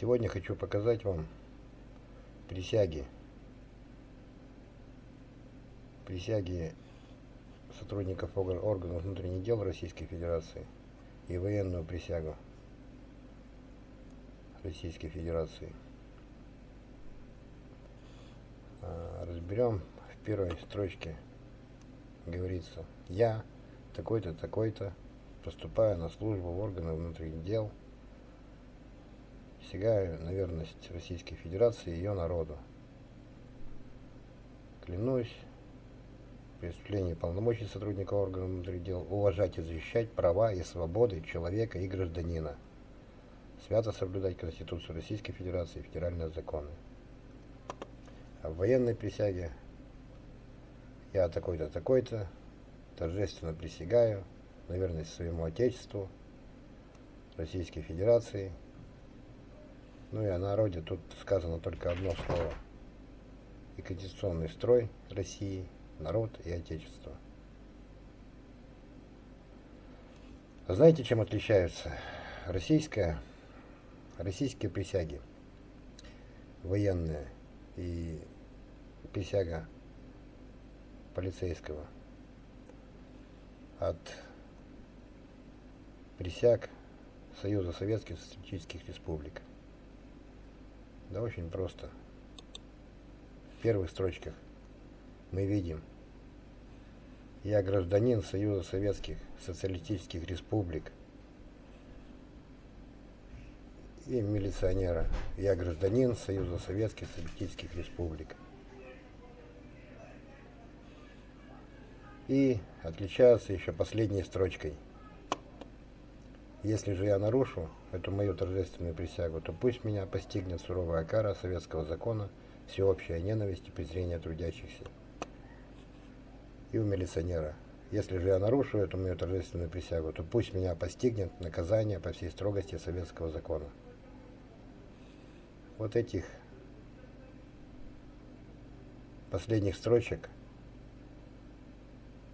Сегодня хочу показать вам присяги. Присяги сотрудников органов внутренних дел Российской Федерации и военную присягу Российской Федерации. А, разберем в первой строчке. Говорится, я такой-то, такой-то, поступаю на службу в органы внутренних дел – Присягаю на верность Российской Федерации и ее народу. Клянусь при полномочий сотрудника органов внутренних дел уважать и защищать права и свободы человека и гражданина. Свято соблюдать Конституцию Российской Федерации и федеральные законы. А в военной присяге я такой-то, такой-то торжественно присягаю на своему Отечеству, Российской Федерации ну и о народе тут сказано только одно слово. И конституционный строй России, народ и Отечество. А знаете, чем отличаются российская, российские присяги, военные и присяга полицейского от присяг Союза Советских Социалистических Республик? Да очень просто. В первых строчках мы видим «Я гражданин Союза Советских Социалистических Республик» и милиционера «Я гражданин Союза Советских Социалистических Республик». И отличаются еще последней строчкой – если же я нарушу эту мою торжественную присягу, то пусть меня постигнет суровая кара советского закона, всеобщая ненависть и презрение трудящихся. И у милиционера. Если же я нарушу эту мою торжественную присягу, то пусть меня постигнет наказание по всей строгости советского закона. Вот этих последних строчек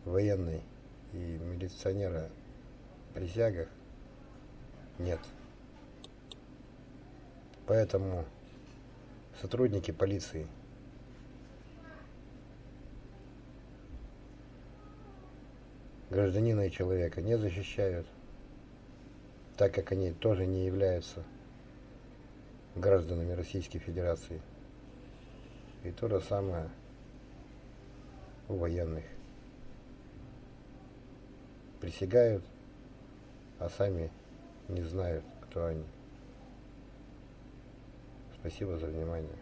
военной и милиционера присягах нет. Поэтому сотрудники полиции гражданина и человека не защищают, так как они тоже не являются гражданами Российской Федерации. И то же самое у военных. Присягают, а сами не знают, кто они. Спасибо за внимание.